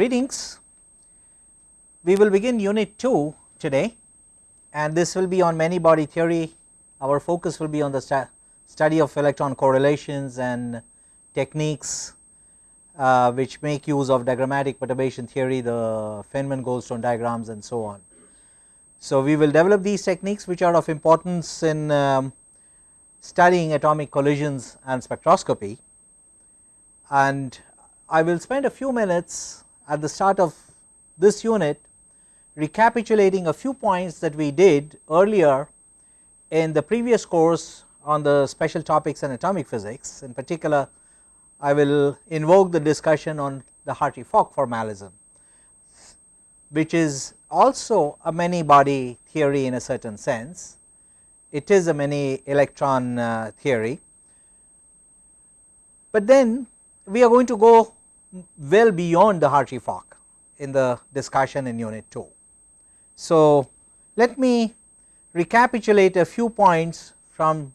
greetings. We will begin unit 2 today and this will be on many body theory. Our focus will be on the stu study of electron correlations and techniques uh, which make use of diagrammatic perturbation theory, the Feynman Goldstone diagrams and so on. So, we will develop these techniques which are of importance in um, studying atomic collisions and spectroscopy and I will spend a few minutes at the start of this unit recapitulating a few points that we did earlier in the previous course on the special topics in atomic physics. In particular I will invoke the discussion on the Hartree-Fock formalism which is also a many body theory in a certain sense. It is a many electron uh, theory. But then we are going to go well beyond the Hartree-Fock in the discussion in unit 2. So, let me recapitulate a few points from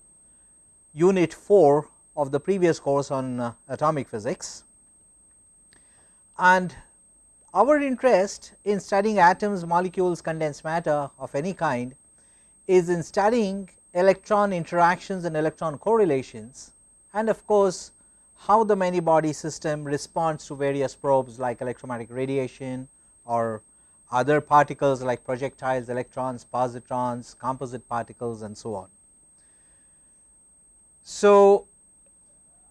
unit 4 of the previous course on uh, atomic physics and our interest in studying atoms, molecules, condensed matter of any kind is in studying electron interactions and electron correlations and of course, how the many body system responds to various probes like electromagnetic radiation or other particles like projectiles, electrons, positrons, composite particles and so on. So,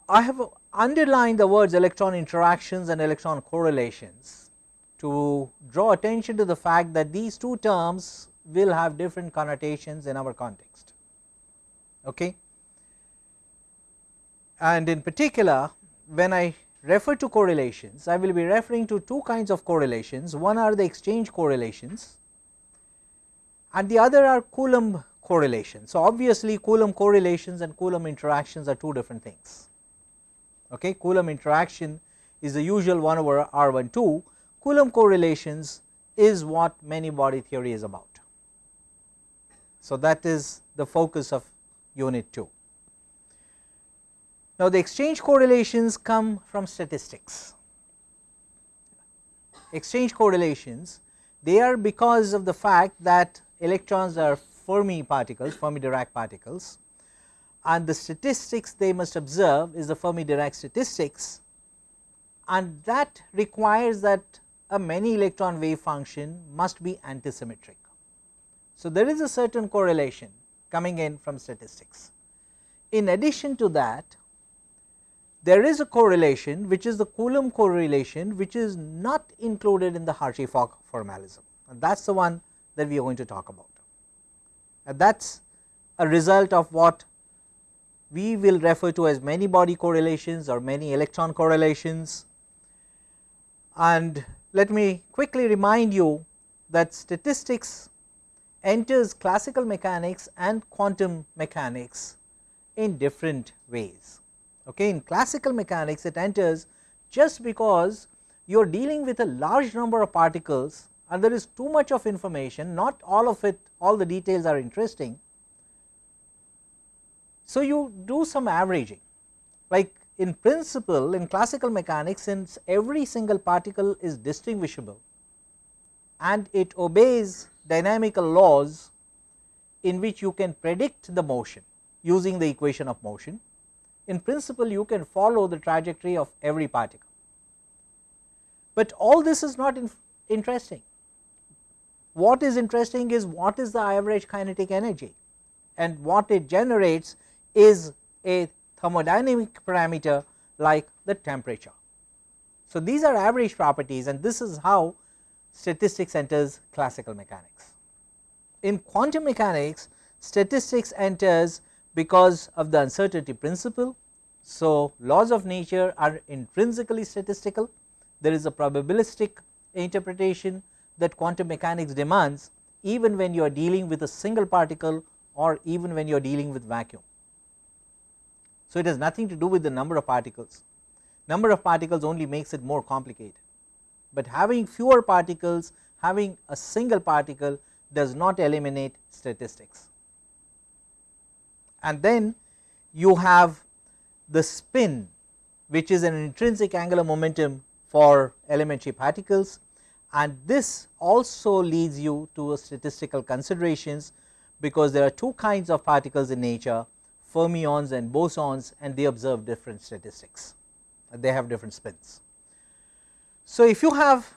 I have underlined the words electron interactions and electron correlations to draw attention to the fact that these two terms will have different connotations in our context. Okay and in particular when I refer to correlations I will be referring to two kinds of correlations one are the exchange correlations and the other are Coulomb correlations. So, obviously Coulomb correlations and Coulomb interactions are two different things okay Coulomb interaction is the usual 1 over r 1 2 Coulomb correlations is what many body theory is about. So, that is the focus of unit 2. Now, the exchange correlations come from statistics. Exchange correlations they are because of the fact that electrons are Fermi particles, Fermi Dirac particles and the statistics they must observe is the Fermi Dirac statistics and that requires that a many electron wave function must be antisymmetric. So, there is a certain correlation coming in from statistics. In addition to that there is a correlation which is the Coulomb correlation which is not included in the Hartree-Fock formalism and that is the one that we are going to talk about. And that is a result of what we will refer to as many body correlations or many electron correlations. And let me quickly remind you that statistics enters classical mechanics and quantum mechanics in different ways. Okay. In classical mechanics it enters just because you are dealing with a large number of particles and there is too much of information not all of it all the details are interesting. So, you do some averaging like in principle in classical mechanics since every single particle is distinguishable and it obeys dynamical laws in which you can predict the motion using the equation of motion in principle you can follow the trajectory of every particle. But all this is not in interesting. What is interesting is what is the average kinetic energy and what it generates is a thermodynamic parameter like the temperature. So, these are average properties and this is how statistics enters classical mechanics. In quantum mechanics statistics enters because of the uncertainty principle. So, laws of nature are intrinsically statistical there is a probabilistic interpretation that quantum mechanics demands even when you are dealing with a single particle or even when you are dealing with vacuum. So, it has nothing to do with the number of particles, number of particles only makes it more complicated, but having fewer particles having a single particle does not eliminate statistics and then you have the spin which is an intrinsic angular momentum for elementary particles and this also leads you to statistical considerations because there are two kinds of particles in nature fermions and bosons and they observe different statistics they have different spins. So, if you have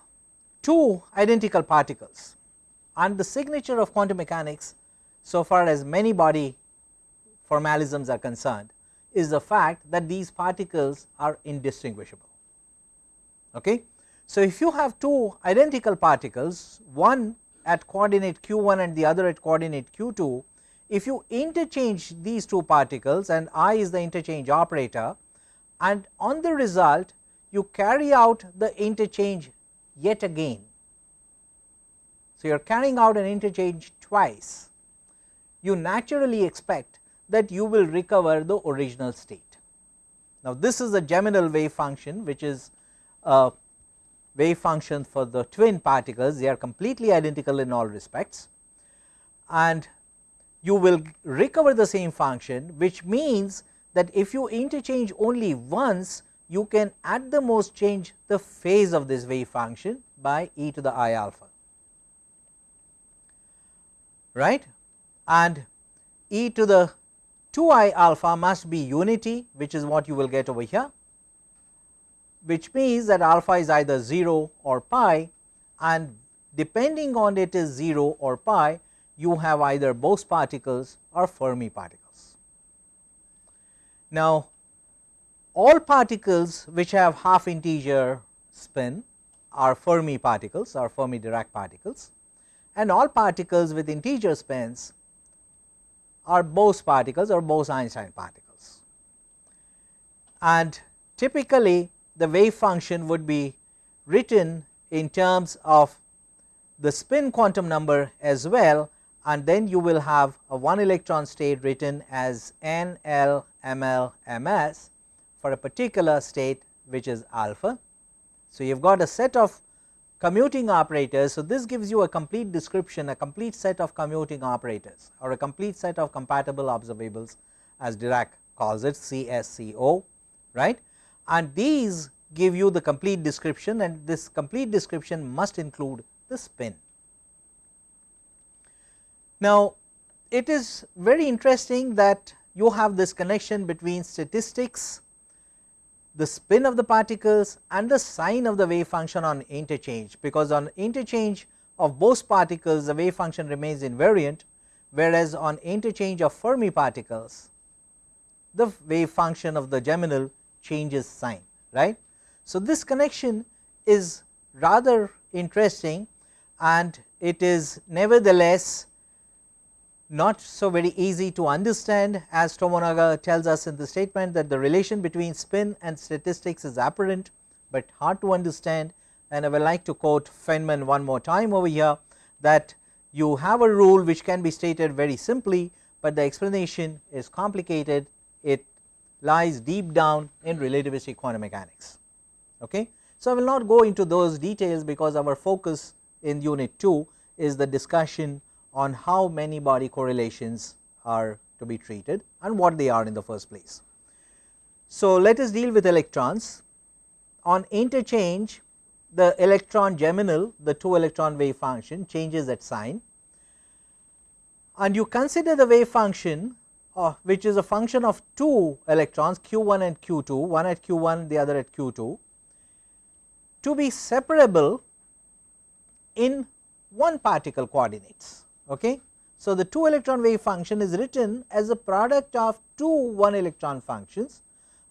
two identical particles and the signature of quantum mechanics so far as many body formalisms are concerned is the fact that these particles are indistinguishable. Okay. So, if you have two identical particles one at coordinate q 1 and the other at coordinate q 2, if you interchange these two particles and i is the interchange operator and on the result you carry out the interchange yet again. So, you are carrying out an interchange twice you naturally expect that you will recover the original state. Now, this is a geminal wave function which is a wave function for the twin particles. They are completely identical in all respects. And you will recover the same function which means that if you interchange only once you can at the most change the phase of this wave function by e to the i alpha. Right? And e to the 2 i alpha must be unity which is what you will get over here which means that alpha is either 0 or pi and depending on it is 0 or pi you have either Bose particles or Fermi particles. Now, all particles which have half integer spin are Fermi particles or Fermi Dirac particles and all particles with integer spins are Bose particles or Bose Einstein particles. And typically the wave function would be written in terms of the spin quantum number as well and then you will have a one electron state written as n l m l m s for a particular state which is alpha. So, you have got a set of commuting operators. So, this gives you a complete description a complete set of commuting operators or a complete set of compatible observables as Dirac calls it CSCO right and these give you the complete description and this complete description must include the spin. Now, it is very interesting that you have this connection between statistics the spin of the particles and the sign of the wave function on interchange because on interchange of Bose particles the wave function remains invariant whereas on interchange of Fermi particles the wave function of the geminal changes sign right. So, this connection is rather interesting and it is nevertheless not so very easy to understand as Tomonaga tells us in the statement that the relation between spin and statistics is apparent, but hard to understand and I would like to quote Feynman one more time over here that you have a rule which can be stated very simply, but the explanation is complicated it lies deep down in relativistic quantum mechanics. Okay. So, I will not go into those details because our focus in unit 2 is the discussion on how many body correlations are to be treated and what they are in the first place. So, let us deal with electrons. On interchange the electron geminal the 2 electron wave function changes at sign and you consider the wave function uh, which is a function of 2 electrons q 1 and q 2 one at q 1 the other at q 2 to be separable in one particle coordinates Okay. So, the 2 electron wave function is written as a product of two 1 electron functions,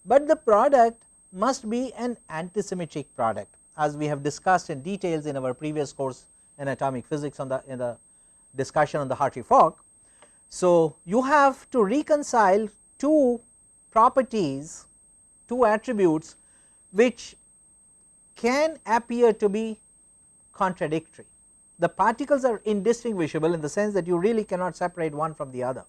but the product must be an antisymmetric product as we have discussed in details in our previous course in atomic physics on the in the discussion on the Hartree-Fock. So, you have to reconcile two properties two attributes which can appear to be contradictory the particles are indistinguishable in the sense that you really cannot separate one from the other.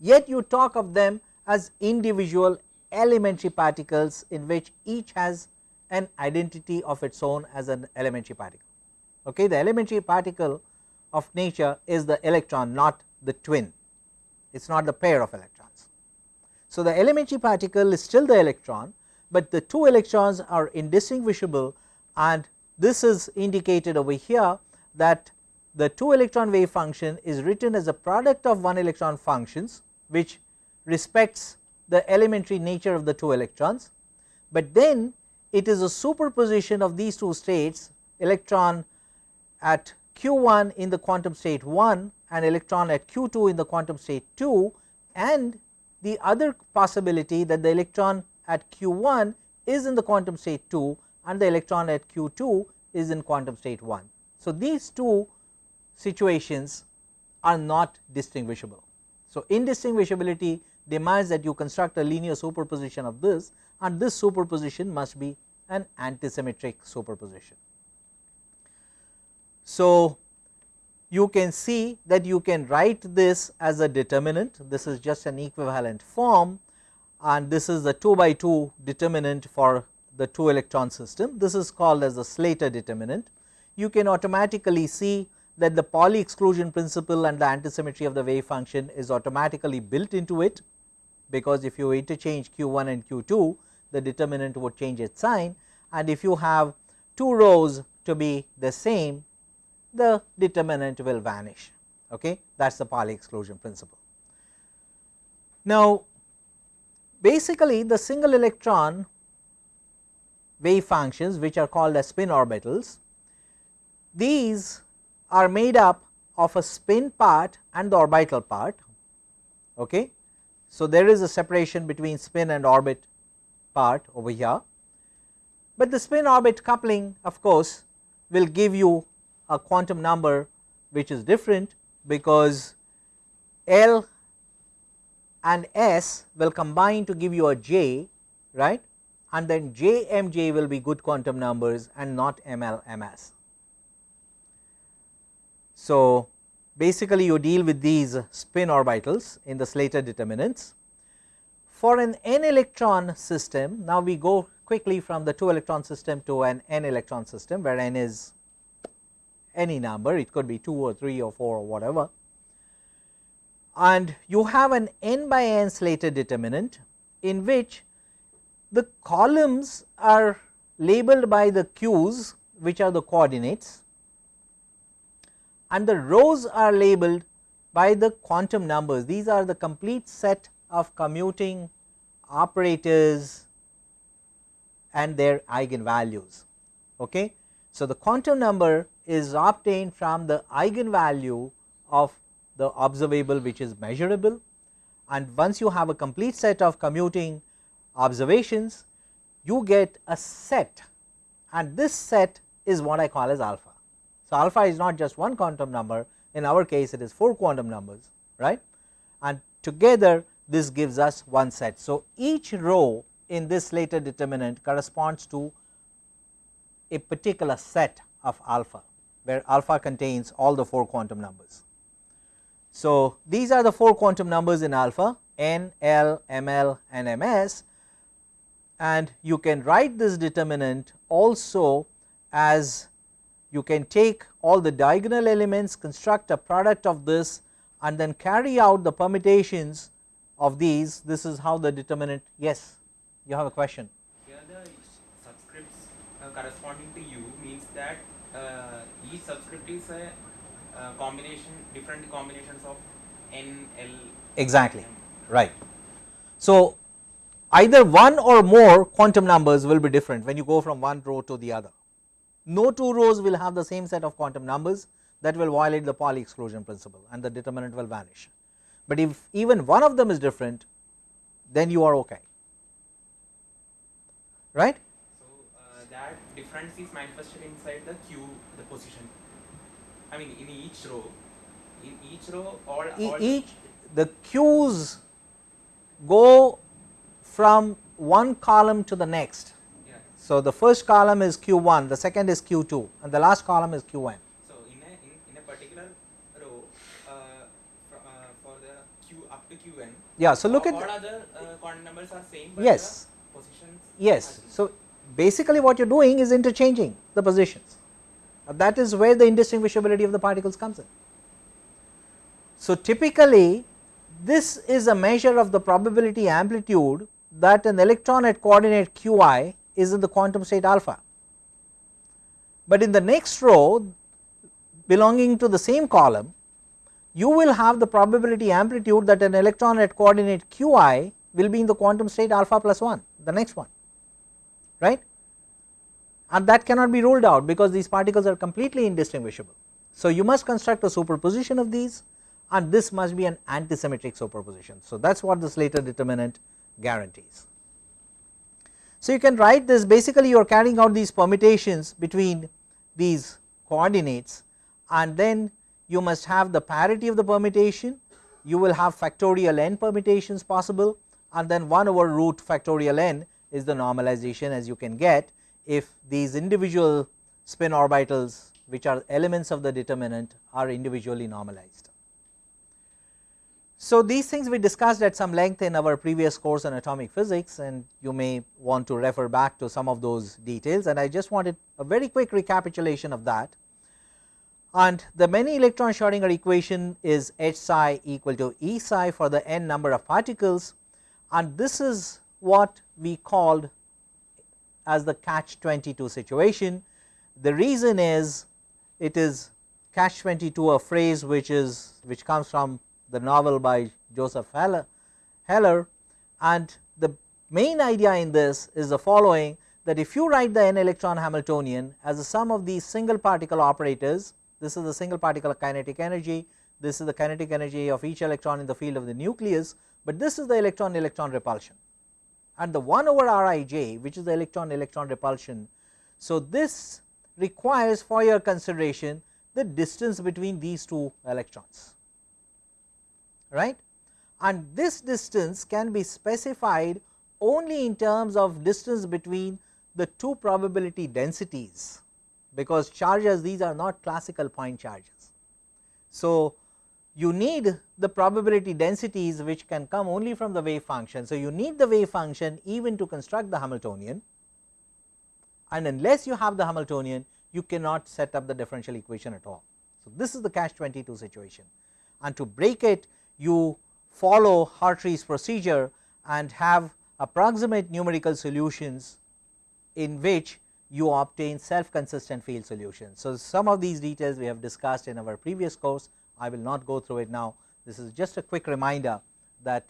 Yet you talk of them as individual elementary particles in which each has an identity of its own as an elementary particle. Okay. The elementary particle of nature is the electron not the twin, it is not the pair of electrons. So, the elementary particle is still the electron, but the two electrons are indistinguishable and this is indicated over here that the 2 electron wave function is written as a product of 1 electron functions which respects the elementary nature of the 2 electrons, but then it is a superposition of these two states electron at q1 in the quantum state 1 and electron at q2 in the quantum state 2 and the other possibility that the electron at q1 is in the quantum state 2 and the electron at q2 is in quantum state 1. So, these two situations are not distinguishable. So, indistinguishability demands that you construct a linear superposition of this and this superposition must be an antisymmetric superposition. So, you can see that you can write this as a determinant this is just an equivalent form and this is the 2 by 2 determinant for the 2 electron system this is called as the Slater determinant. You can automatically see that the Pauli exclusion principle and the antisymmetry of the wave function is automatically built into it because if you interchange q1 and q2 the determinant would change its sign. And if you have two rows to be the same the determinant will vanish. Okay? That is the Pauli exclusion principle. Now basically the single electron wave functions which are called as spin orbitals these are made up of a spin part and the orbital part. Okay. So, there is a separation between spin and orbit part over here, but the spin orbit coupling of course will give you a quantum number which is different because L and S will combine to give you a J right and then J M J will be good quantum numbers and not M L M S. So, basically you deal with these spin orbitals in the Slater determinants. For an n electron system, now we go quickly from the 2 electron system to an n electron system where n is any number, it could be 2 or 3 or 4 or whatever. And you have an n by n Slater determinant in which the columns are labeled by the q's which are the coordinates and the rows are labeled by the quantum numbers. These are the complete set of commuting operators and their eigenvalues. Okay. So, the quantum number is obtained from the eigenvalue of the observable which is measurable and once you have a complete set of commuting observations you get a set and this set is what I call as alpha. So, alpha is not just one quantum number in our case it is 4 quantum numbers right and together this gives us one set. So, each row in this Slater determinant corresponds to a particular set of alpha where alpha contains all the 4 quantum numbers. So, these are the 4 quantum numbers in alpha n, l, ml and ms and you can write this determinant also as you can take all the diagonal elements construct a product of this and then carry out the permutations of these. This is how the determinant yes you have a question. Here the subscripts uh, corresponding to u means that uh, each subscript is a uh, combination different combinations of n l exactly. Right. So either one or more quantum numbers will be different when you go from one row to the other no two rows will have the same set of quantum numbers that will violate the Pauli exclusion principle and the determinant will vanish. But if even one of them is different then you are okay right. So, uh, that difference is manifested inside the queue the position I mean in each row in each row all, all each the queues go from one column to the next so, the first column is q 1, the second is q 2 and the last column is q n. So, in a, in, in a particular row uh, for, uh, for the q up to q n, yeah. So, look all, at all other uh, quantum numbers are same, but yes, the positions yes. So, basically what you are doing is interchanging the positions that is where the indistinguishability of the particles comes in. So, typically this is a measure of the probability amplitude that an electron at coordinate q i is in the quantum state alpha, but in the next row belonging to the same column you will have the probability amplitude that an electron at coordinate q i will be in the quantum state alpha plus 1 the next one right and that cannot be ruled out because these particles are completely indistinguishable. So, you must construct a superposition of these and this must be an antisymmetric superposition. So, that is what the Slater determinant guarantees. So, you can write this basically you are carrying out these permutations between these coordinates and then you must have the parity of the permutation, you will have factorial n permutations possible and then 1 over root factorial n is the normalization as you can get if these individual spin orbitals which are elements of the determinant are individually normalized. So, these things we discussed at some length in our previous course on atomic physics and you may want to refer back to some of those details and I just wanted a very quick recapitulation of that. And the many electron Schrodinger equation is H psi equal to E psi for the n number of particles and this is what we called as the catch 22 situation. The reason is it is catch 22 a phrase which is which comes from the novel by Joseph Heller, Heller. And the main idea in this is the following that if you write the n electron Hamiltonian as a sum of these single particle operators this is the single particle kinetic energy this is the kinetic energy of each electron in the field of the nucleus, but this is the electron electron repulsion. And the 1 over Rij which is the electron electron repulsion. So, this requires for your consideration the distance between these two electrons right and this distance can be specified only in terms of distance between the two probability densities because charges these are not classical point charges. So, you need the probability densities which can come only from the wave function. So, you need the wave function even to construct the Hamiltonian and unless you have the Hamiltonian you cannot set up the differential equation at all. So, this is the catch 22 situation and to break it you follow Hartree's procedure and have approximate numerical solutions in which you obtain self consistent field solutions. So, some of these details we have discussed in our previous course I will not go through it now. This is just a quick reminder that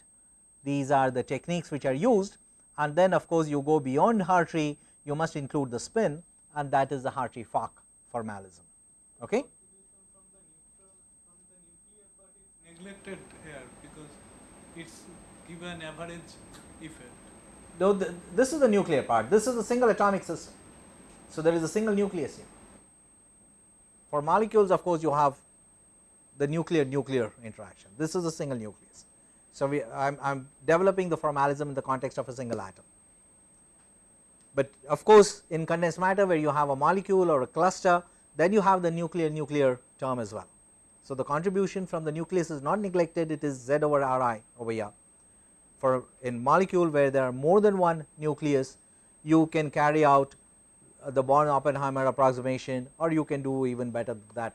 these are the techniques which are used and then of course, you go beyond Hartree you must include the spin and that is the Hartree-Fock formalism. Okay? neglected it is given average effect. Though the, this is the nuclear part, this is a single atomic system. So, there is a single nucleus here. For molecules of course, you have the nuclear nuclear interaction. This is a single nucleus. So, we I am developing the formalism in the context of a single atom. But of course, in condensed matter where you have a molecule or a cluster then you have the nuclear nuclear term as well. So, the contribution from the nucleus is not neglected it is Z over R i over here. For in molecule where there are more than one nucleus you can carry out uh, the Born Oppenheimer approximation or you can do even better than that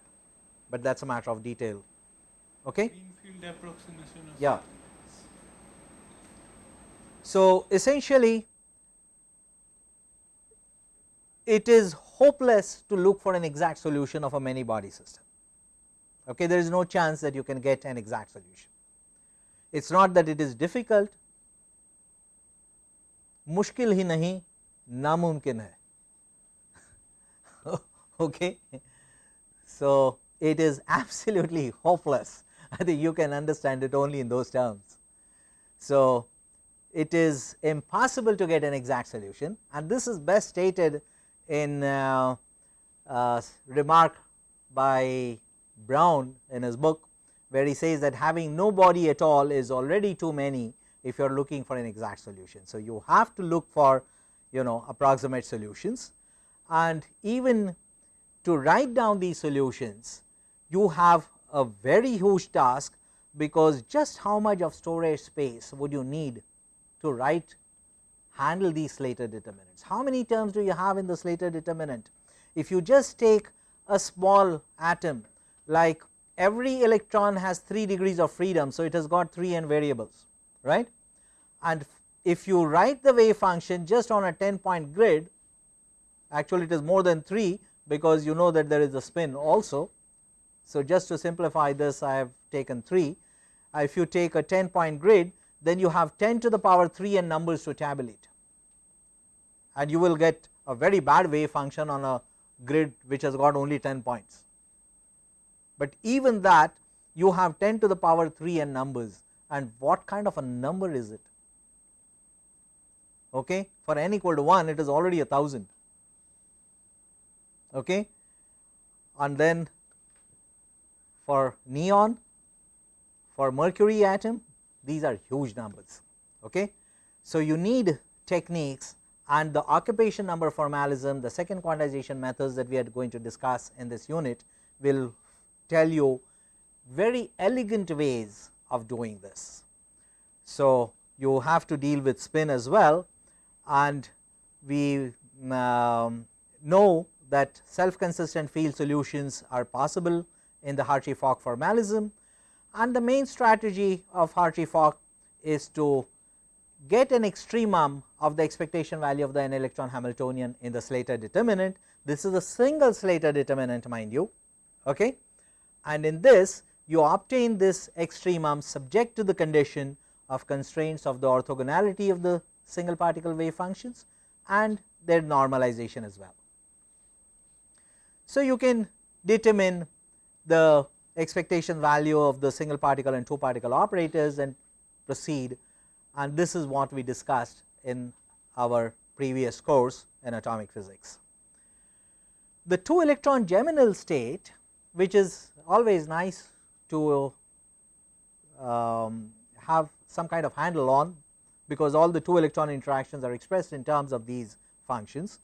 but that is a matter of detail. Okay? Yeah. So, essentially it is hopeless to look for an exact solution of a many body system Okay, there is no chance that you can get an exact solution. It is not that it is difficult, मुश्किल ही नहीं नामुमकिन है okay so it is absolutely hopeless. I think you can understand it only in those terms. So, it is impossible to get an exact solution and this is best stated in uh, uh, remark by Brown in his book where he says that having no body at all is already too many if you are looking for an exact solution. So, you have to look for you know approximate solutions and even to write down these solutions you have a very huge task because just how much of storage space would you need to write handle these Slater determinants. How many terms do you have in the Slater determinant? If you just take a small atom like every electron has 3 degrees of freedom. So, it has got 3 n variables right and if you write the wave function just on a 10 point grid actually it is more than 3 because you know that there is a spin also. So, just to simplify this I have taken 3 uh, if you take a 10 point grid then you have 10 to the power 3 and numbers to tabulate and you will get a very bad wave function on a grid which has got only 10 points. But even that you have 10 to the power 3 and numbers. And what kind of a number is it? Okay? For n equal to 1 it is already a thousand. Okay? And then for neon for mercury atom these are huge numbers. Okay? So you need techniques and the occupation number formalism the second quantization methods that we are going to discuss in this unit will tell you very elegant ways of doing this. So, you have to deal with spin as well and we um, know that self consistent field solutions are possible in the Hartree-Fock formalism and the main strategy of Hartree-Fock is to get an extremum of the expectation value of the n electron Hamiltonian in the Slater determinant. This is a single Slater determinant mind you okay and in this you obtain this extremum subject to the condition of constraints of the orthogonality of the single particle wave functions and their normalization as well. So, you can determine the expectation value of the single particle and two particle operators and proceed and this is what we discussed in our previous course in atomic physics. The 2 electron geminal state which is always nice to um, have some kind of handle on because all the 2 electron interactions are expressed in terms of these functions.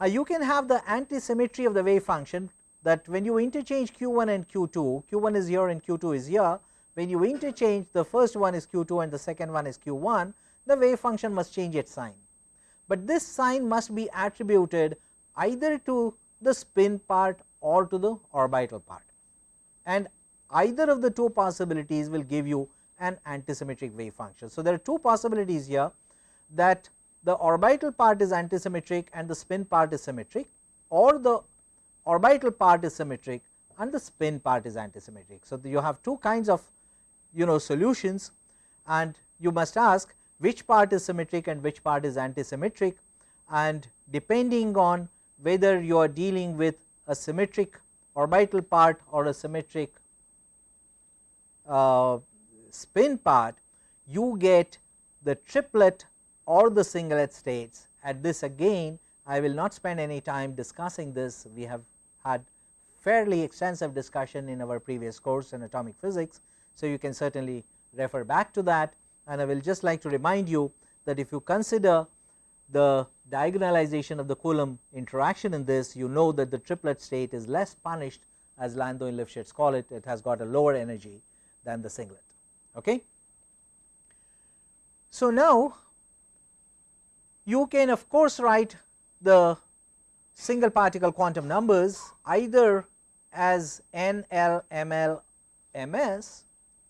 Uh, you can have the antisymmetry of the wave function that when you interchange q1 and q2, q1 is here and q2 is here, when you interchange the first one is q2 and the second one is q1, the wave function must change its sign. But this sign must be attributed either to the spin part or to the orbital part and either of the two possibilities will give you an antisymmetric wave function. So, there are two possibilities here that the orbital part is antisymmetric and the spin part is symmetric or the orbital part is symmetric and the spin part is antisymmetric. So, you have two kinds of you know solutions and you must ask which part is symmetric and which part is antisymmetric and depending on whether you are dealing with a symmetric orbital part or a symmetric uh, spin part you get the triplet or the singlet states. At this again I will not spend any time discussing this. We have had fairly extensive discussion in our previous course in atomic physics. So, you can certainly refer back to that. And I will just like to remind you that if you consider the diagonalization of the Coulomb interaction in this you know that the triplet state is less punished as Landau and Lifshitz call it, it has got a lower energy than the singlet. Okay. So, now you can of course write the single particle quantum numbers either as n l m l m s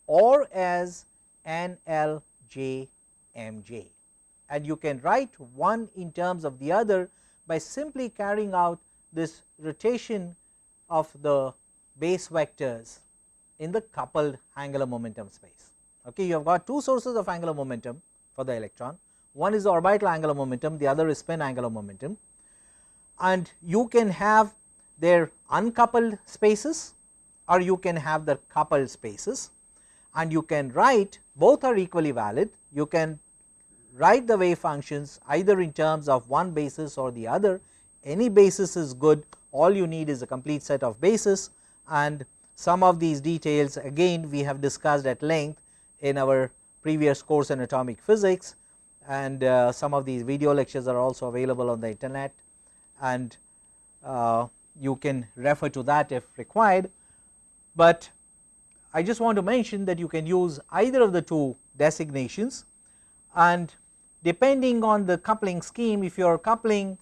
or as n l j m j and you can write one in terms of the other by simply carrying out this rotation of the base vectors in the coupled angular momentum space. Okay, you have got two sources of angular momentum for the electron, one is the orbital angular momentum, the other is spin angular momentum and you can have their uncoupled spaces or you can have the coupled spaces and you can write both are equally valid. You can write the wave functions either in terms of one basis or the other. Any basis is good. All you need is a complete set of bases and some of these details again we have discussed at length in our previous course in atomic physics. And uh, some of these video lectures are also available on the internet. And uh, you can refer to that if required. But I just want to mention that you can use either of the two designations. And depending on the coupling scheme if you are coupling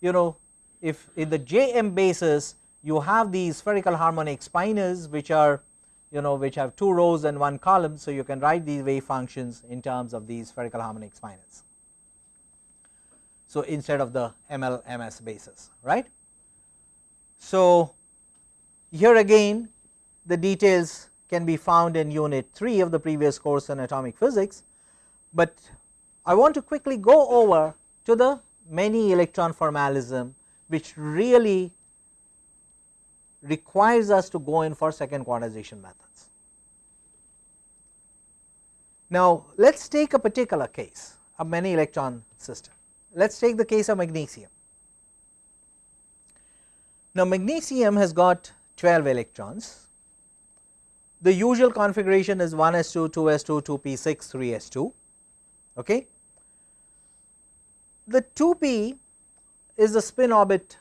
you know if in the J m basis you have these spherical harmonic spinors which are you know which have two rows and one column. So, you can write these wave functions in terms of these spherical harmonic spinors. So, instead of the ML MS basis right. So, here again the details can be found in unit 3 of the previous course in atomic physics, but I want to quickly go over to the many electron formalism which really requires us to go in for second quantization methods. Now, let us take a particular case a many electron system. Let us take the case of magnesium. Now, magnesium has got 12 electrons. The usual configuration is 1 s 2, 2 s 2, 2 p 6, 3 s 2. Okay. The 2 p is the spin orbit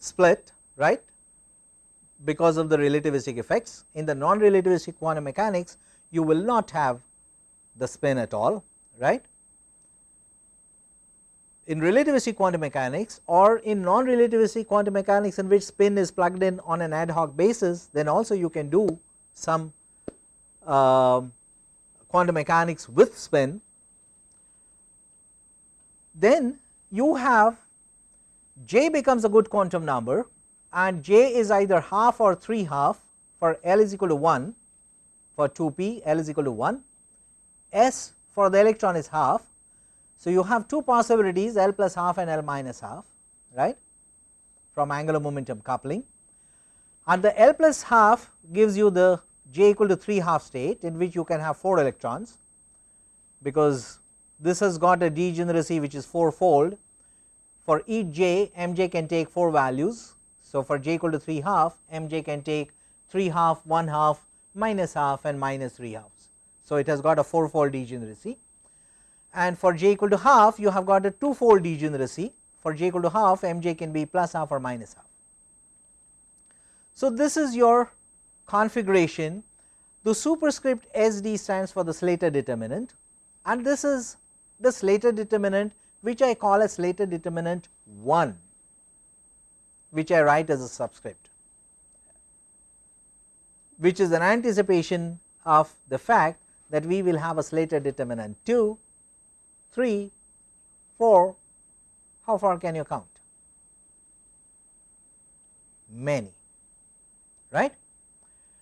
split right because of the relativistic effects. In the non relativistic quantum mechanics you will not have the spin at all right. In relativistic quantum mechanics or in non relativistic quantum mechanics in which spin is plugged in on an ad hoc basis then also you can do some uh, quantum mechanics with spin. Then you have j becomes a good quantum number and j is either half or 3 half for L is equal to 1 for 2 p L is equal to 1 S for the electron is half. So, you have two possibilities L plus half and L minus half right from angular momentum coupling and the L plus half gives you the j equal to 3 half state in which you can have 4 electrons because this has got a degeneracy which is 4 fold for each j mj can take 4 values. So, for j equal to 3 half mj can take 3 half 1 half minus half and minus 3 halves. So, it has got a 4 fold degeneracy and for j equal to half you have got a 2 fold degeneracy for j equal to half mj can be plus half or minus half. So, this is your configuration the superscript SD stands for the Slater determinant and this is the Slater determinant which I call as Slater determinant 1 which I write as a subscript which is an anticipation of the fact that we will have a Slater determinant 2, 3, 4, how far can you count? Many, right.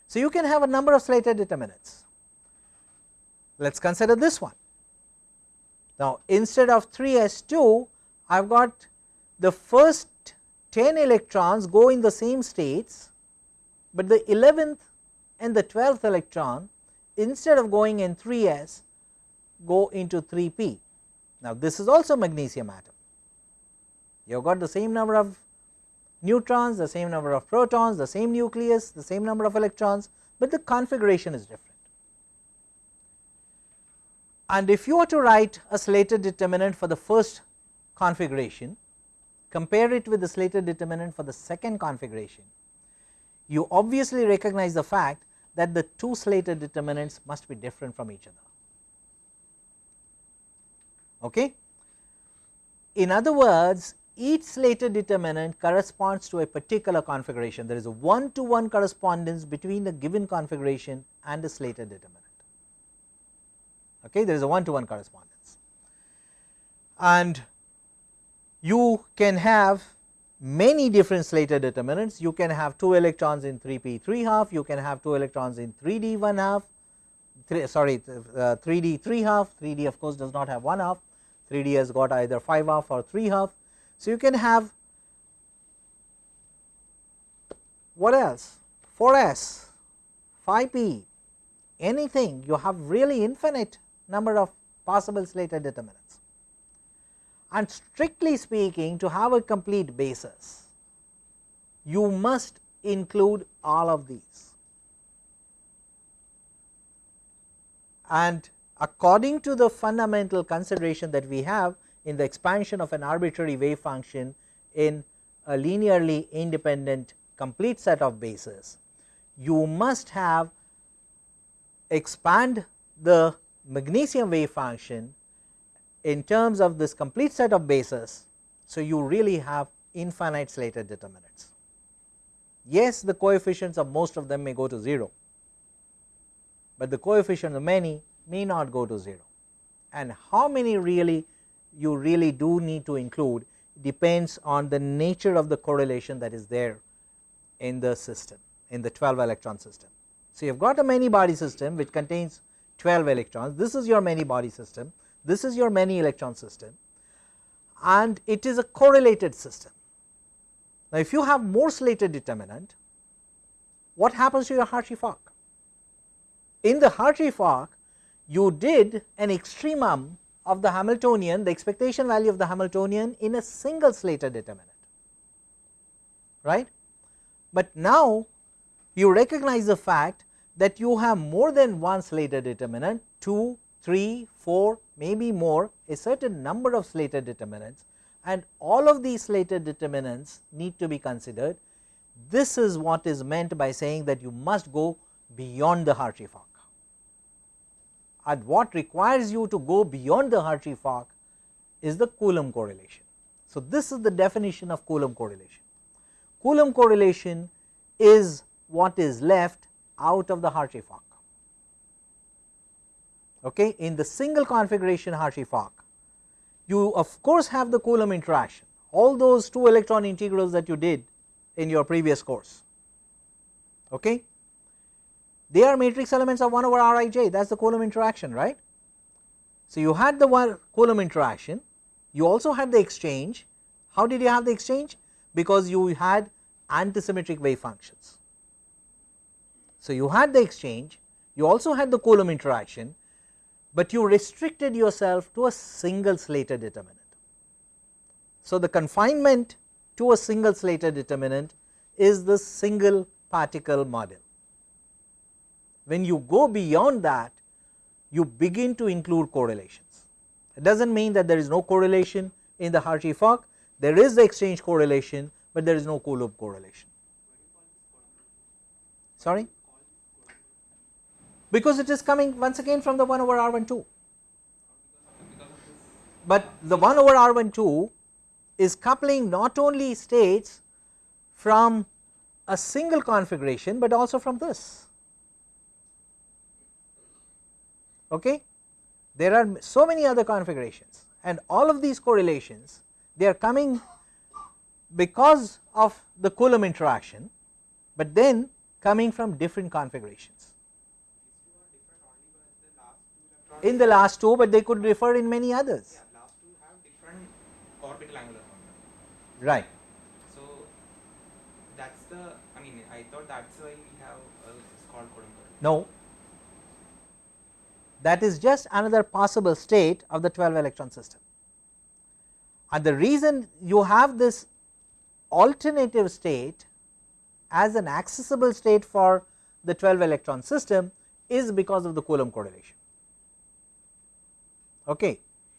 So, you can have a number of Slater determinants. Let us consider this one. Now, instead of 3 s 2, I have got the first 10 electrons go in the same states, but the 11th and the 12th electron instead of going in 3 s go into 3 p. Now, this is also magnesium atom. You have got the same number of neutrons, the same number of protons, the same nucleus, the same number of electrons, but the configuration is different. And if you were to write a Slater determinant for the first configuration, compare it with the Slater determinant for the second configuration, you obviously recognize the fact that the two Slater determinants must be different from each other. Okay? In other words, each Slater determinant corresponds to a particular configuration. There is a one to one correspondence between the given configuration and the Slater determinant. Okay, there is a one to one correspondence, and you can have many different Slater determinants. You can have 2 electrons in 3 p 3 half, you can have 2 electrons in 3 d 1 half, three, sorry uh, 3 d 3 half, 3 d of course does not have 1 half, 3 d has got either 5 half or 3 half. So, you can have what else? 4 s, 5 p, anything. You have really infinite number of possible Slater determinants. And strictly speaking to have a complete basis you must include all of these. And according to the fundamental consideration that we have in the expansion of an arbitrary wave function in a linearly independent complete set of bases you must have expand the magnesium wave function in terms of this complete set of bases. So, you really have infinite Slater determinants. Yes, the coefficients of most of them may go to 0, but the coefficient of many may not go to 0 and how many really you really do need to include depends on the nature of the correlation that is there in the system in the 12 electron system. So, you have got a many body system which contains 12 electrons this is your many body system this is your many electron system and it is a correlated system. Now, if you have more Slater determinant what happens to your Hartree-Fock? In the Hartree-Fock you did an extremum of the Hamiltonian the expectation value of the Hamiltonian in a single Slater determinant right. But now you recognize the fact that you have more than one Slater determinant 2, 3, 4 maybe more a certain number of Slater determinants and all of these Slater determinants need to be considered. This is what is meant by saying that you must go beyond the Hartree-Fock and what requires you to go beyond the Hartree-Fock is the Coulomb correlation. So, this is the definition of Coulomb correlation. Coulomb correlation is what is left out of the Hartree-Fock. Okay. In the single configuration Hartree-Fock, you of course have the Coulomb interaction, all those 2 electron integrals that you did in your previous course. Okay. They are matrix elements of 1 over Rij that is the Coulomb interaction right. So, you had the one Coulomb interaction, you also had the exchange, how did you have the exchange? Because you had antisymmetric wave functions. So, you had the exchange, you also had the Coulomb interaction, but you restricted yourself to a single Slater determinant. So, the confinement to a single Slater determinant is the single particle model. When you go beyond that, you begin to include correlations. It does not mean that there is no correlation in the Hartree-Fock, there is the exchange correlation, but there is no Coulomb correlation. Sorry? Because it is coming once again from the 1 over R 1 2. But the 1 over R 1 2 is coupling not only states from a single configuration, but also from this. Okay? There are so many other configurations and all of these correlations they are coming because of the Coulomb interaction, but then coming from different configurations. In the last two, but they could refer in many others. Yeah, last two have different orbital angular momentum. Right. So that's the. I mean, I thought that's why we have uh, it's called Coulomb current. No, that is just another possible state of the 12 electron system. And the reason you have this alternative state as an accessible state for the 12 electron system is because of the Coulomb correlation. Okay.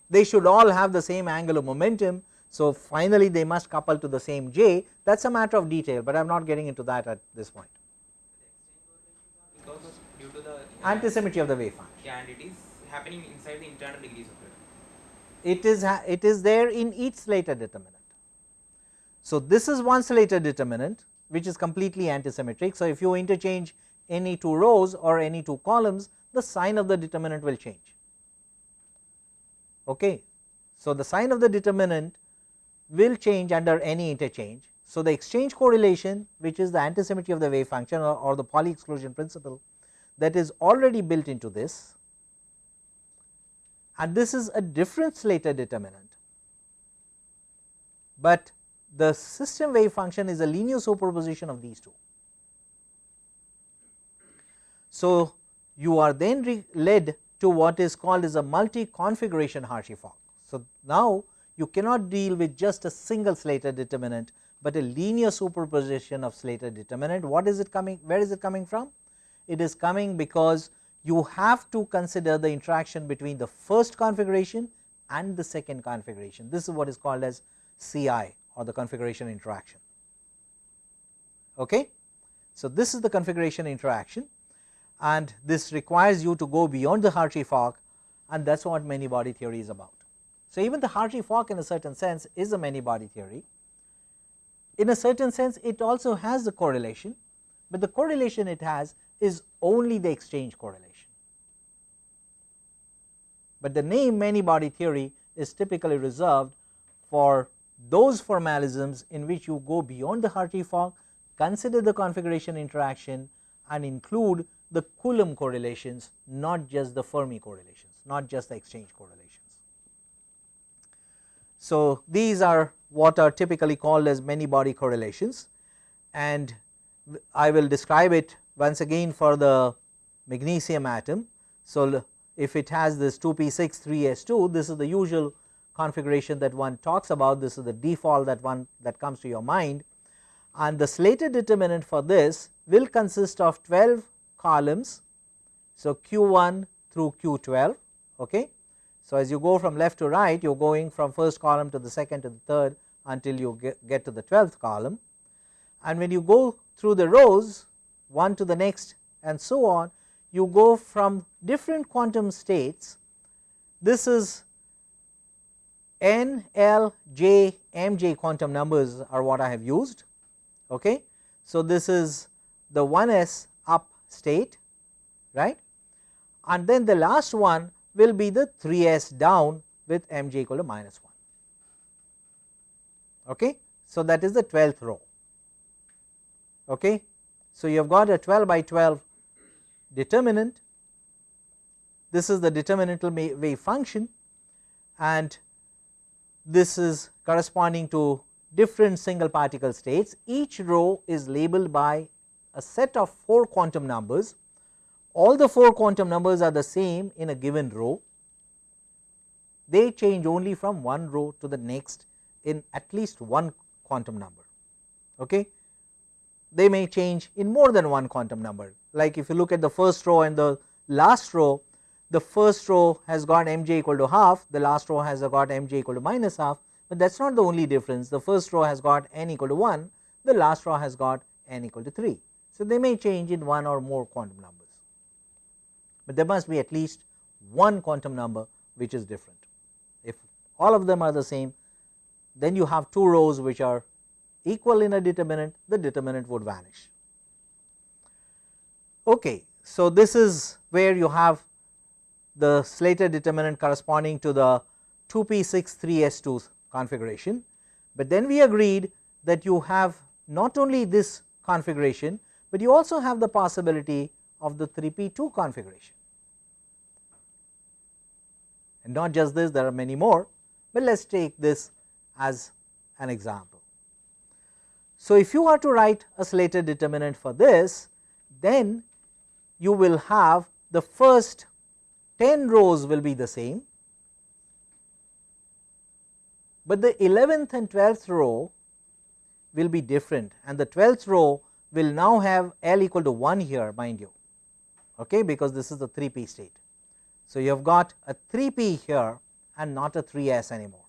They should all have the same angle of momentum. So, finally, they must couple to the same j that is a matter of detail, but I am not getting into that at this point. Because due to the Antisymmetry of the wave function. Yeah, and it is happening inside the internal degrees of freedom. it is it is there in each Slater determinant. So, this is one Slater determinant which is completely antisymmetric. So, if you interchange any two rows or any two columns the sign of the determinant will change. Okay. So, the sign of the determinant will change under any interchange. So, the exchange correlation which is the antisymmetry of the wave function or, or the Pauli exclusion principle that is already built into this and this is a different Slater determinant, but the system wave function is a linear superposition of these two. So, you are then led to what is called as a multi configuration Hartree-Fock. So, now you cannot deal with just a single Slater determinant, but a linear superposition of Slater determinant. What is it coming? Where is it coming from? It is coming because you have to consider the interaction between the first configuration and the second configuration. This is what is called as CI or the configuration interaction. Okay. So, this is the configuration interaction and this requires you to go beyond the Hartree-Fock and that is what many body theory is about. So, even the Hartree-Fock in a certain sense is a many body theory. In a certain sense it also has the correlation, but the correlation it has is only the exchange correlation. but the name many body theory is typically reserved for those formalisms in which you go beyond the Hartree-Fock, consider the configuration interaction and include the Coulomb correlations not just the Fermi correlations, not just the exchange correlations. So, these are what are typically called as many body correlations and I will describe it once again for the magnesium atom. So, if it has this 2p6 3s2 this is the usual configuration that one talks about this is the default that one that comes to your mind and the Slater determinant for this will consist of 12 columns. So, q1 through q12 okay. So, as you go from left to right you are going from first column to the second to the third until you get, get to the 12th column and when you go through the rows one to the next and so on you go from different quantum states this is n, l, j, m, j quantum numbers are what I have used. Okay. So, this is the 1s up state right and then the last one will be the 3s down with m j equal to minus 1. Okay. So, that is the 12th row. Okay. So, you have got a 12 by 12 determinant this is the determinantal wave function and this is corresponding to different single particle states. Each row is labeled by a set of 4 quantum numbers. All the 4 quantum numbers are the same in a given row. They change only from one row to the next in at least one quantum number. Okay. They may change in more than one quantum number like if you look at the first row and the last row the first row has got mj equal to half, the last row has got mj equal to minus half, but that is not the only difference. The first row has got n equal to 1, the last row has got n equal to 3. So, they may change in one or more quantum numbers, but there must be at least one quantum number which is different. If all of them are the same, then you have two rows which are equal in a determinant, the determinant would vanish. Okay. So, this is where you have the Slater determinant corresponding to the 2p6 3s2 configuration, but then we agreed that you have not only this configuration, but you also have the possibility of the 3p2 configuration and not just this there are many more, but let us take this as an example. So, if you are to write a Slater determinant for this then you will have the first 10 rows will be the same, but the 11th and 12th row will be different and the 12th row will now have L equal to 1 here mind you okay, because this is the 3p state. So, you have got a 3p here and not a 3s anymore.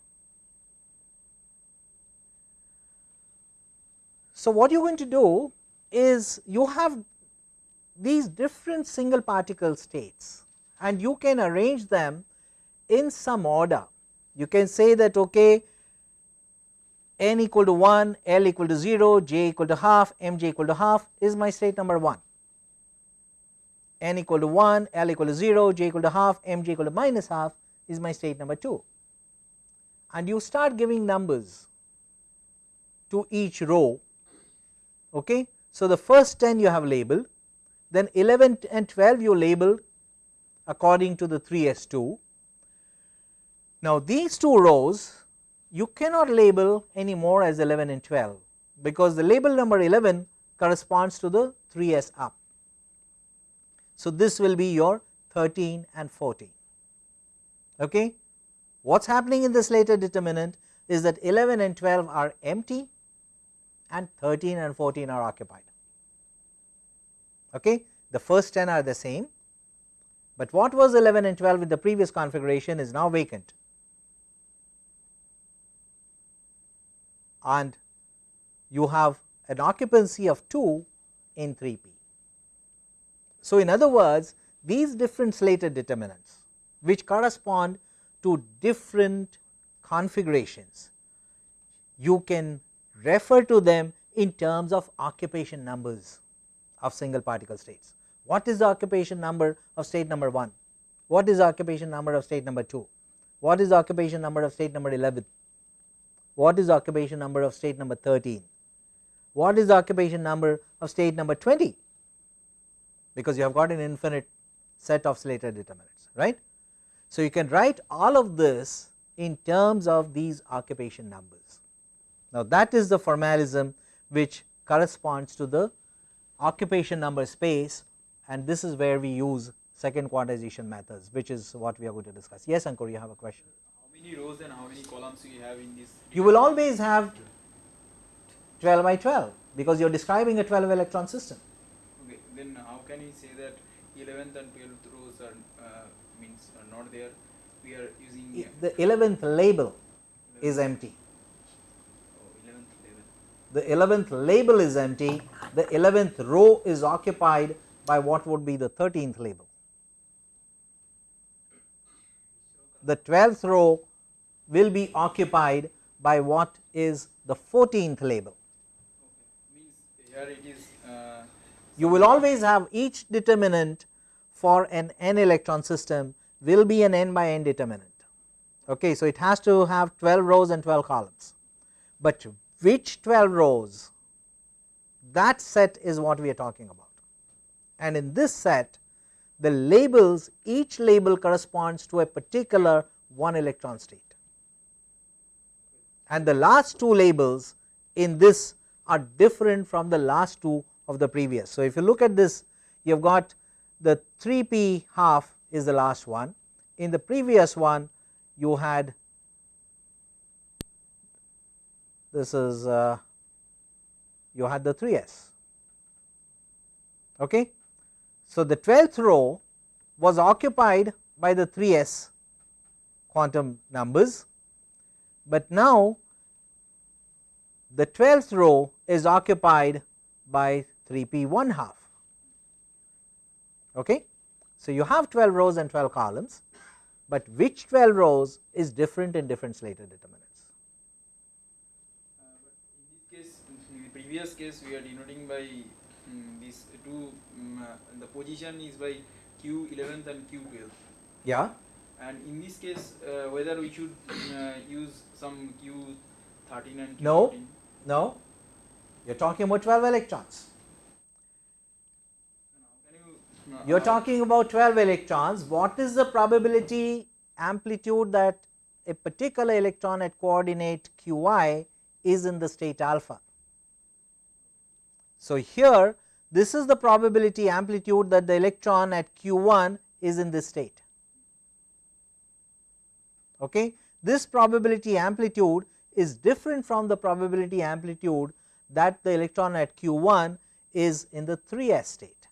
So, what you are going to do is you have these different single particle states and you can arrange them in some order. You can say that okay n equal to 1, L equal to 0, j equal to half, m j equal to half is my state number 1. n equal to 1, L equal to 0, j equal to half, m j equal to minus half is my state number 2. And you start giving numbers to each row. Okay. So, the first 10 you have labeled, then 11 and 12 you label according to the 3s2. Now, these two rows you cannot label any more as 11 and 12, because the label number 11 corresponds to the 3s up. So, this will be your 13 and 14. Okay. What is happening in this Slater determinant is that 11 and 12 are empty and 13 and 14 are occupied. Okay. The first 10 are the same but what was 11 and 12 with the previous configuration is now vacant and you have an occupancy of 2 in 3p. So, in other words these different Slater determinants which correspond to different configurations you can refer to them in terms of occupation numbers of single particle states. What is the occupation number of state number 1? What is the occupation number of state number 2? What is the occupation number of state number 11? What is the occupation number of state number 13? What is the occupation number of state number 20? Because you have got an infinite set of Slater determinants right. So, you can write all of this in terms of these occupation numbers. Now, that is the formalism which corresponds to the occupation number space and this is where we use second quantization methods which is what we are going to discuss. Yes Ankur you have a question. Many rows and how many columns you have in this? You will always have 12 by 12 because you are describing a 12 electron system. Okay, then how can you say that 11th and 12th rows are uh, means are not there? We are using The 11th label is empty. Oh, 11th, 11th. The 11th label is empty, the 11th row is occupied by what would be the 13th label. The 12th row will be occupied by what is the 14th label. Okay, means here it is. Uh, You will always have each determinant for an n electron system will be an n by n determinant. Okay, so it has to have 12 rows and 12 columns, but which 12 rows that set is what we are talking about. And in this set the labels each label corresponds to a particular one electron state and the last two labels in this are different from the last two of the previous. So, if you look at this you have got the 3 p half is the last one in the previous one you had this is uh, you had the 3s. Okay. So, the 12th row was occupied by the 3s quantum numbers, but now the 12th row is occupied by 3 p 1 half. Okay. So, you have 12 rows and 12 columns, but which 12 rows is different in different Slater determinants. uh, but in this case, in the previous case, we are denoting by um, these two. Um, uh, the position is by q 11th and q 12th. Yeah. And in this case, uh, whether we should uh, use some q 13 and q No. 14? No, you are talking about 12 electrons. You? are talking about 12 electrons. What is the probability amplitude that a particular electron at coordinate qi is in the state alpha? So, here this is the probability amplitude that the electron at q1 is in this state. Okay. This probability amplitude is different from the probability amplitude that the electron at q1 is in the 3s state.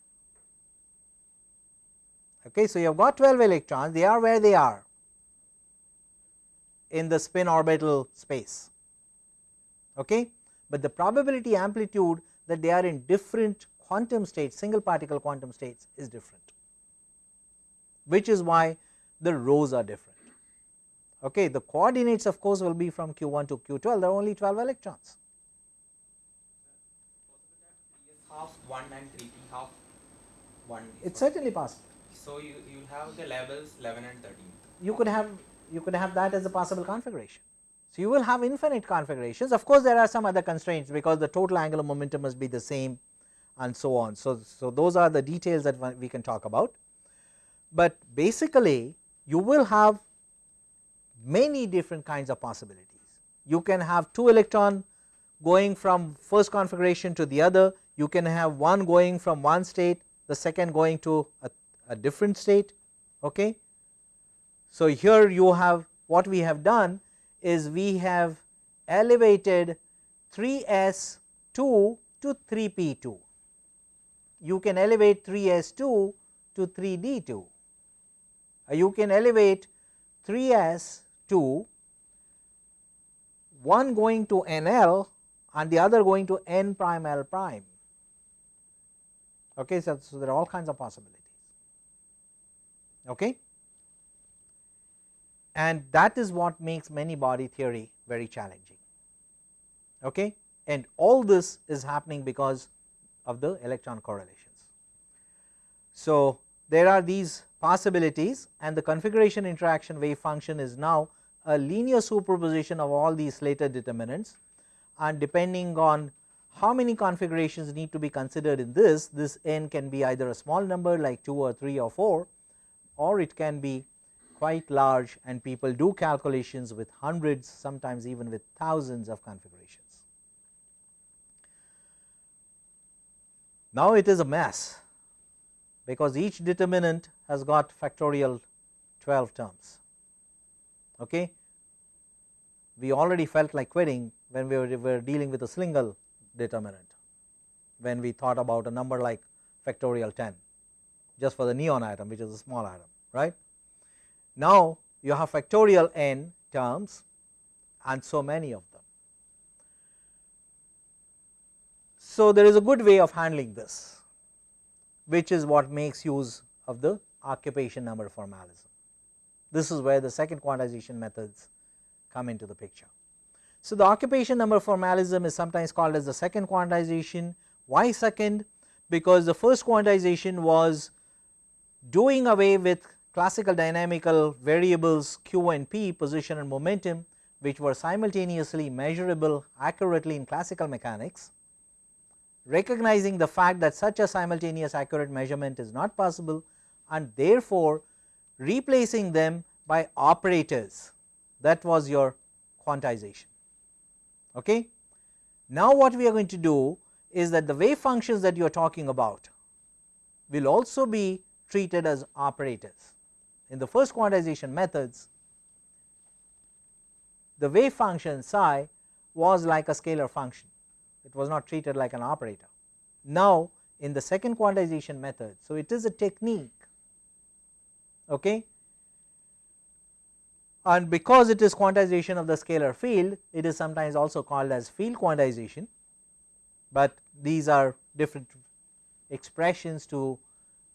Okay, so, you have got 12 electrons they are where they are in the spin orbital space, okay. but the probability amplitude that they are in different quantum states single particle quantum states is different which is why the rows are different. Okay, the coordinates of course will be from q1 to q12 there are only 12 electrons. Half 1 and 3 p half 1 It is certainly possible. So you you have the levels 11 and 13. you could have you could have that as a possible configuration. So, you will have infinite configurations of course, there are some other constraints because the total angular momentum must be the same and so on. So, so those are the details that we can talk about, but basically you will have many different kinds of possibilities. You can have 2 electron going from first configuration to the other, you can have one going from one state, the second going to a, a different state. Okay. So, here you have what we have done is we have elevated 3s 2 to 3 p 2. You can elevate 3s 2 to 3 d 2. Uh, You can elevate 3s 2 one going to n l and the other going to n prime l prime. Okay, so, so there are all kinds of possibilities. Okay and that is what makes many body theory very challenging. Okay? And all this is happening because of the electron correlations. So, there are these possibilities and the configuration interaction wave function is now a linear superposition of all these Slater determinants and depending on how many configurations need to be considered in this, this n can be either a small number like 2 or 3 or 4 or it can be quite large and people do calculations with hundreds sometimes even with thousands of configurations. Now it is a mess because each determinant has got factorial 12 terms. Okay. We already felt like quitting when we were, were dealing with a single determinant when we thought about a number like factorial 10 just for the neon atom which is a small atom right. Now you have factorial n terms and so many of them. So there is a good way of handling this which is what makes use of the occupation number formalism. This is where the second quantization methods come into the picture. So, the occupation number formalism is sometimes called as the second quantization. Why second? Because the first quantization was doing away with classical dynamical variables q and p position and momentum which were simultaneously measurable accurately in classical mechanics recognizing the fact that such a simultaneous accurate measurement is not possible and therefore, replacing them by operators that was your quantization. Okay. Now, what we are going to do is that the wave functions that you are talking about will also be treated as operators. In the first quantization methods, the wave function psi was like a scalar function, it was not treated like an operator. Now, in the second quantization method, so it is a technique okay, and because it is quantization of the scalar field it is sometimes also called as field quantization, but these are different expressions to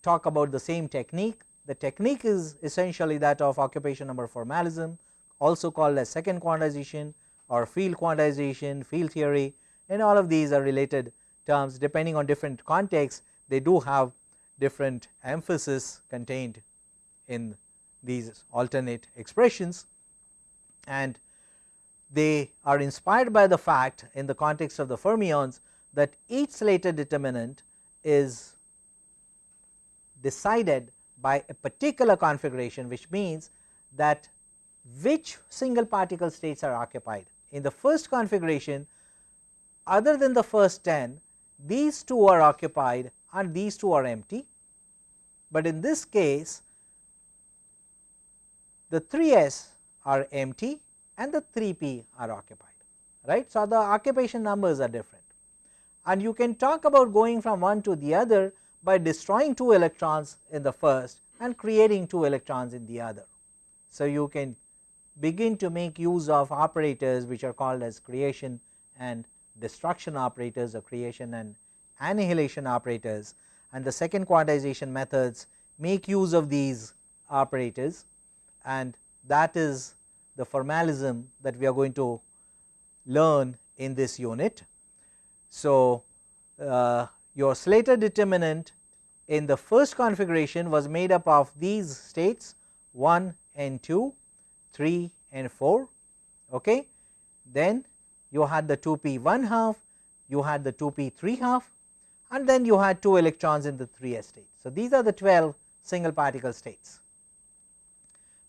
talk about the same technique. The technique is essentially that of occupation number formalism also called as second quantization or field quantization, field theory and all of these are related terms depending on different contexts. They do have different emphasis contained in these alternate expressions and they are inspired by the fact in the context of the fermions that each Slater determinant is decided by a particular configuration which means that which single particle states are occupied. In the first configuration other than the first 10 these two are occupied and these two are empty, but in this case the 3s are empty and the 3p are occupied right. So, the occupation numbers are different and you can talk about going from one to the other by destroying 2 electrons in the first and creating 2 electrons in the other. So, you can begin to make use of operators which are called as creation and destruction operators or creation and annihilation operators and the second quantization methods make use of these operators and that is the formalism that we are going to learn in this unit. So, uh, your Slater determinant in the first configuration was made up of these states 1 and 2, 3 and 4. Okay. Then you had the 2 p 1 half, you had the 2 p 3 half and then you had 2 electrons in the 3s state. So, these are the 12 single particle states.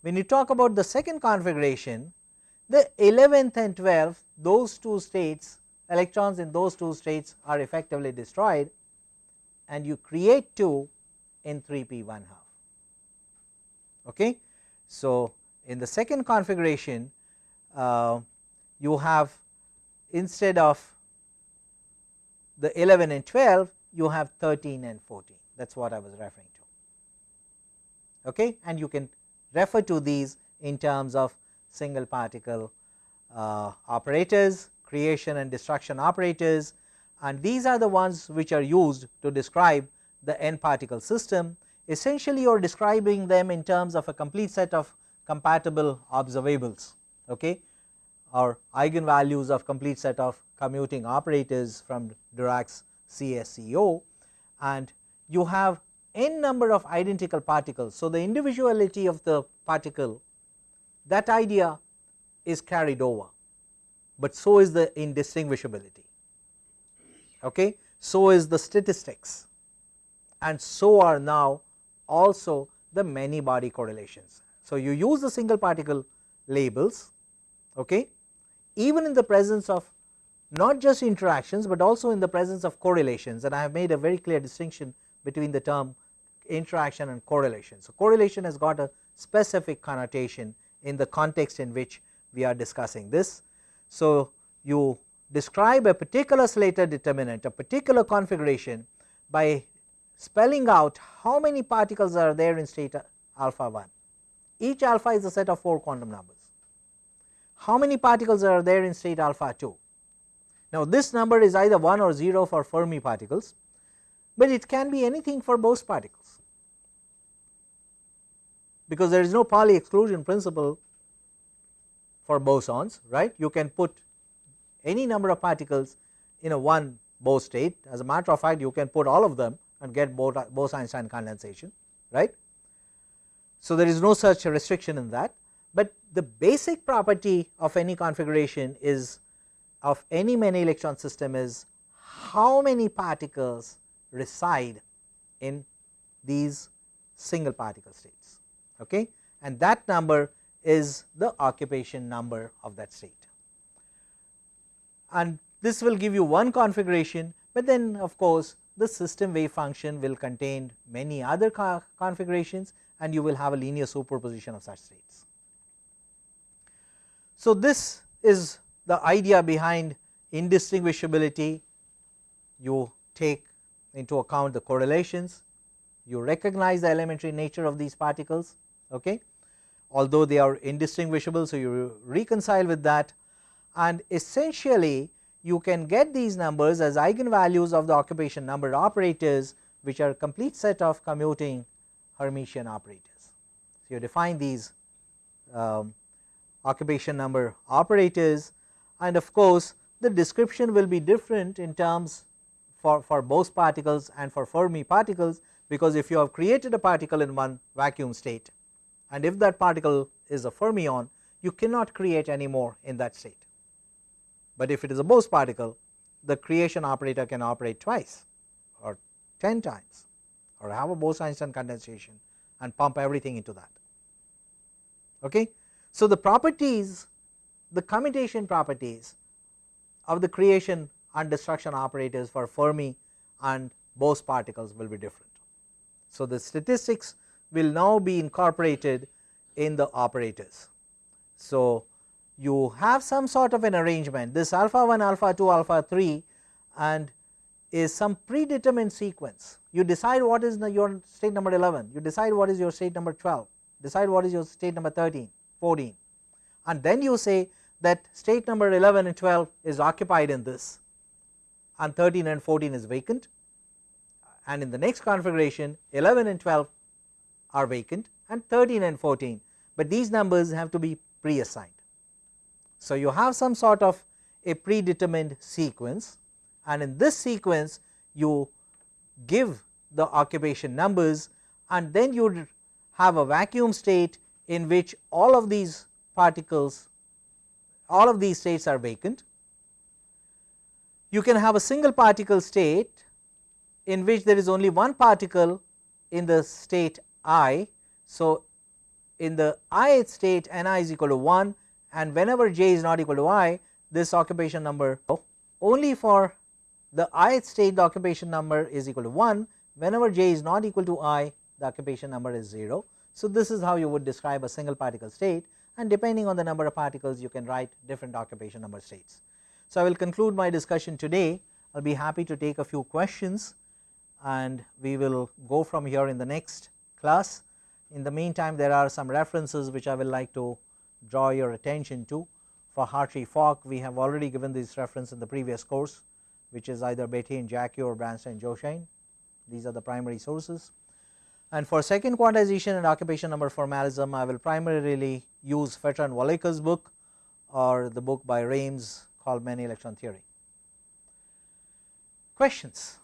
When you talk about the second configuration, the 11th and 12th those two states electrons in those two states are effectively destroyed and you create 2 in 3 p 1 half. Okay. So, in the second configuration uh, you have instead of the 11 and 12 you have 13 and 14 that is what I was referring to okay and you can refer to these in terms of single particle uh, operators, creation and destruction operators and these are the ones which are used to describe the n particle system. Essentially you are describing them in terms of a complete set of compatible observables okay, or eigenvalues of complete set of commuting operators from Dirac's CSCO and you have n number of identical particles. So, the individuality of the particle that idea is carried over, but so is the indistinguishability. Okay. So is the statistics and so are now also the many body correlations. So, you use the single particle labels okay, even in the presence of not just interactions, but also in the presence of correlations and I have made a very clear distinction between the term interaction and correlation. So, correlation has got a specific connotation in the context in which we are discussing this. So, you describe a particular Slater determinant a particular configuration by spelling out how many particles are there in state alpha 1. Each alpha is a set of 4 quantum numbers. How many particles are there in state alpha 2? Now, this number is either 1 or 0 for Fermi particles, but it can be anything for Bose particles. Because there is no Pauli exclusion principle for bosons right? You can put any number of particles in a one Bose state. As a matter of fact you can put all of them and get Bose-Einstein condensation right. So, there is no such restriction in that, but the basic property of any configuration is of any many electron system is how many particles reside in these single particle states okay? And that number is the occupation number of that state. And this will give you one configuration, but then of course, the system wave function will contain many other co configurations and you will have a linear superposition of such states. So, this is the idea behind indistinguishability. You take into account the correlations, you recognize the elementary nature of these particles okay although they are indistinguishable. So, you reconcile with that and essentially you can get these numbers as eigenvalues of the occupation number operators which are a complete set of commuting Hermitian operators. So, you define these um, occupation number operators and of course, the description will be different in terms for, for Bose particles and for Fermi particles because if you have created a particle in one vacuum state and if that particle is a fermion you cannot create any more in that state but if it is a Bose particle the creation operator can operate twice or 10 times or have a Bose-Einstein condensation and pump everything into that. Okay. So, the properties the commutation properties of the creation and destruction operators for Fermi and Bose particles will be different. So, the statistics will now be incorporated in the operators. So, you have some sort of an arrangement. This alpha 1 alpha 2 alpha 3 and is some predetermined sequence. You decide what is the, your state number 11 you decide what is your state number 12 decide what is your state number 13 14 and then you say that state number 11 and 12 is occupied in this and 13 and 14 is vacant and in the next configuration 11 and 12 are vacant and 13 and 14, but these numbers have to be pre-assigned. So, you have some sort of a predetermined sequence and in this sequence you give the occupation numbers and then you have a vacuum state in which all of these particles all of these states are vacant. You can have a single particle state in which there is only one particle in the state i. So, in the ith state n i is equal to 1 and whenever j is not equal to i this occupation number only for the ith state the occupation number is equal to 1 whenever j is not equal to i the occupation number is 0. So, this is how you would describe a single particle state and depending on the number of particles you can write different occupation number states. So, I will conclude my discussion today I will be happy to take a few questions and we will go from here in the next class. In the meantime there are some references which I will like to draw your attention to. For Hartree-Fock we have already given this reference in the previous course which is either Bethe and Jackiw or Bransden-Joachain these are the primary sources. And for second quantization and occupation number formalism I will primarily use Fetter and Walecka's book or the book by Raimes called many electron theory. Questions?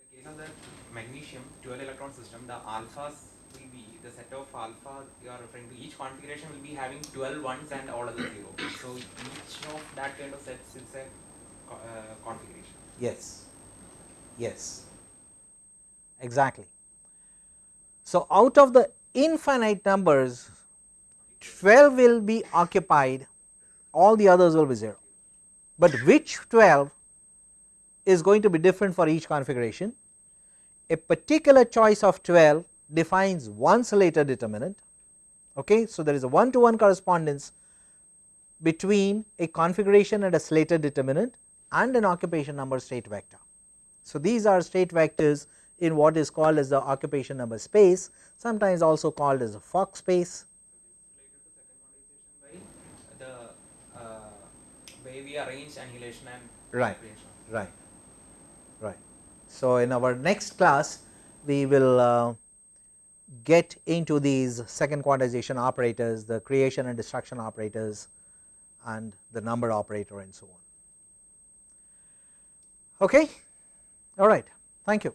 In the case of that magnesium 12 electron system, the alphas will be the set of alpha you are referring to. Each configuration will be having 12 ones and all other zero. So each of that kind of sets is a uh, configuration. Yes, yes, exactly. So, out of the infinite numbers 12 will be occupied all the others will be 0, but which 12 is going to be different for each configuration. A particular choice of 12 defines one Slater determinant. Okay. So, there is a one to one correspondence between a configuration and a Slater determinant and an occupation number state vector. So, these are state vectors in what is called as the occupation number space sometimes also called as a Fock space. Related to second quantization by the uh, way we arrange annihilation and Right. creation. Right, right. So, in our next class we will uh, get into these second quantization operators, the creation and destruction operators and the number operator and so on. Okay, all right, thank you.